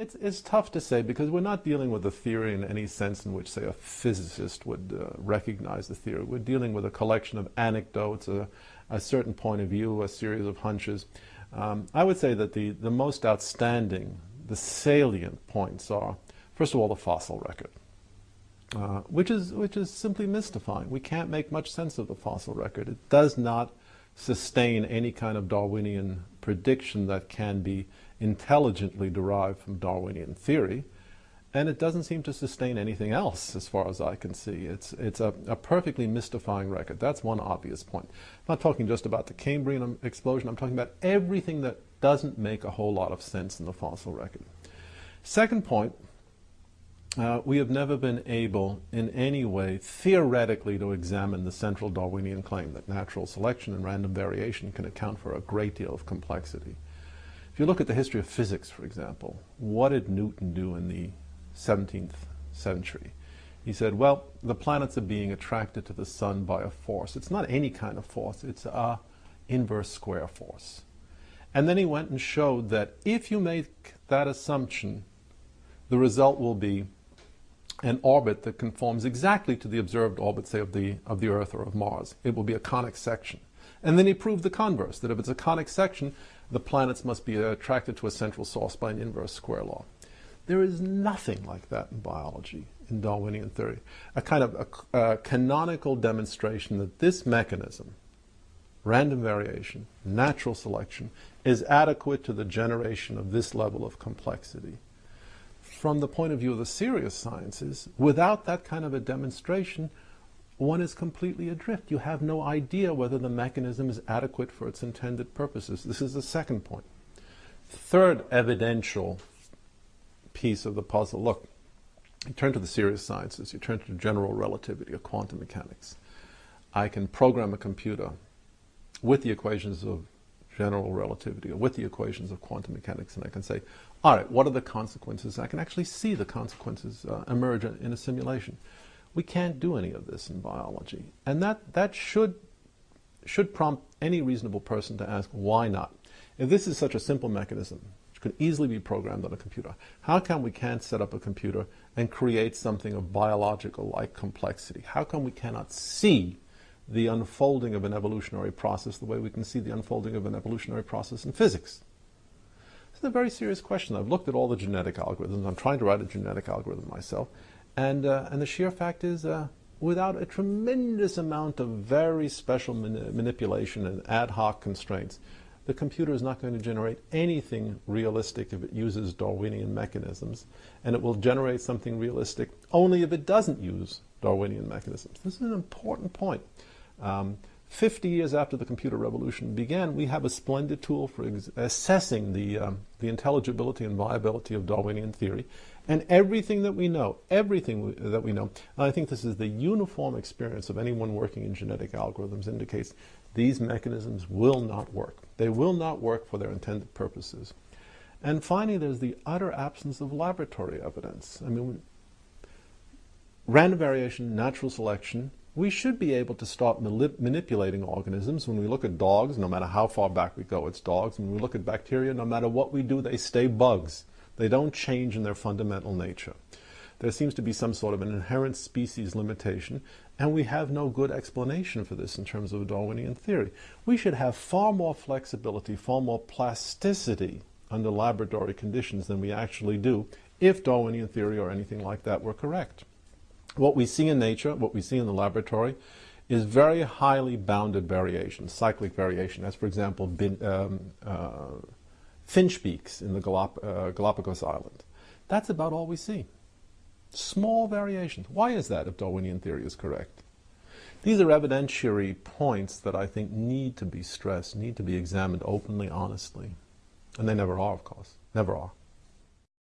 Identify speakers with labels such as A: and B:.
A: It's, it's tough to say because we're not dealing with a theory in any sense in which, say, a physicist would uh, recognize the theory. We're dealing with a collection of anecdotes, a, a certain point of view, a series of hunches. Um, I would say that the, the most outstanding, the salient points are, first of all, the fossil record, uh, which, is, which is simply mystifying. We can't make much sense of the fossil record. It does not sustain any kind of Darwinian prediction that can be intelligently derived from Darwinian theory, and it doesn't seem to sustain anything else as far as I can see. It's, it's a, a, perfectly mystifying record. That's one obvious point. I'm not talking just about the Cambrian explosion, I'm talking about everything that doesn't make a whole lot of sense in the fossil record. Second point, uh, we have never been able in any way theoretically to examine the central Darwinian claim that natural selection and random variation can account for a great deal of complexity. If you look at the history of physics, for example, what did Newton do in the 17th century? He said, well, the planets are being attracted to the sun by a force. It's not any kind of force, it's a inverse square force. And then he went and showed that if you make that assumption, the result will be an orbit that conforms exactly to the observed orbit, say, of the, of the Earth or of Mars. It will be a conic section. And then he proved the converse, that if it's a conic section, the planets must be attracted to a central source by an inverse square law. There is nothing like that in biology, in Darwinian theory. A kind of a, a canonical demonstration that this mechanism, random variation, natural selection, is adequate to the generation of this level of complexity from the point of view of the serious sciences, without that kind of a demonstration, one is completely adrift. You have no idea whether the mechanism is adequate for its intended purposes. This is the second point. Third evidential piece of the puzzle. Look, you turn to the serious sciences, you turn to general relativity or quantum mechanics. I can program a computer with the equations of general relativity or with the equations of quantum mechanics and I can say, all right, what are the consequences? I can actually see the consequences uh, emerge in a simulation. We can't do any of this in biology. And that, that should, should prompt any reasonable person to ask, why not? If this is such a simple mechanism, which could easily be programmed on a computer, how come we can't set up a computer and create something of biological-like complexity? How come we cannot see the unfolding of an evolutionary process the way we can see the unfolding of an evolutionary process in physics? It's a very serious question. I've looked at all the genetic algorithms. I'm trying to write a genetic algorithm myself. And, uh, and the sheer fact is, uh, without a tremendous amount of very special mani manipulation and ad hoc constraints, the computer is not going to generate anything realistic if it uses Darwinian mechanisms, and it will generate something realistic only if it doesn't use Darwinian mechanisms. This is an important point. Um, 50 years after the computer revolution began, we have a splendid tool for assessing the, um, the intelligibility and viability of Darwinian theory. And everything that we know, everything we, that we know, And I think this is the uniform experience of anyone working in genetic algorithms, indicates these mechanisms will not work. They will not work for their intended purposes. And finally, there's the utter absence of laboratory evidence. I mean, random variation, natural selection, we should be able to start manipulating organisms. When we look at dogs, no matter how far back we go, it's dogs. When we look at bacteria, no matter what we do, they stay bugs. They don't change in their fundamental nature. There seems to be some sort of an inherent species limitation, and we have no good explanation for this in terms of a Darwinian theory. We should have far more flexibility, far more plasticity under laboratory conditions than we actually do if Darwinian theory or anything like that were correct. What we see in nature, what we see in the laboratory, is very highly bounded variation, cyclic variation, as for example bin, um, uh, finch beaks in the Galap uh, Galapagos Island. That's about all we see. Small variations. Why is that if Darwinian theory is correct? These are evidentiary points that I think need to be stressed, need to be examined openly, honestly. And they never are, of course. Never are.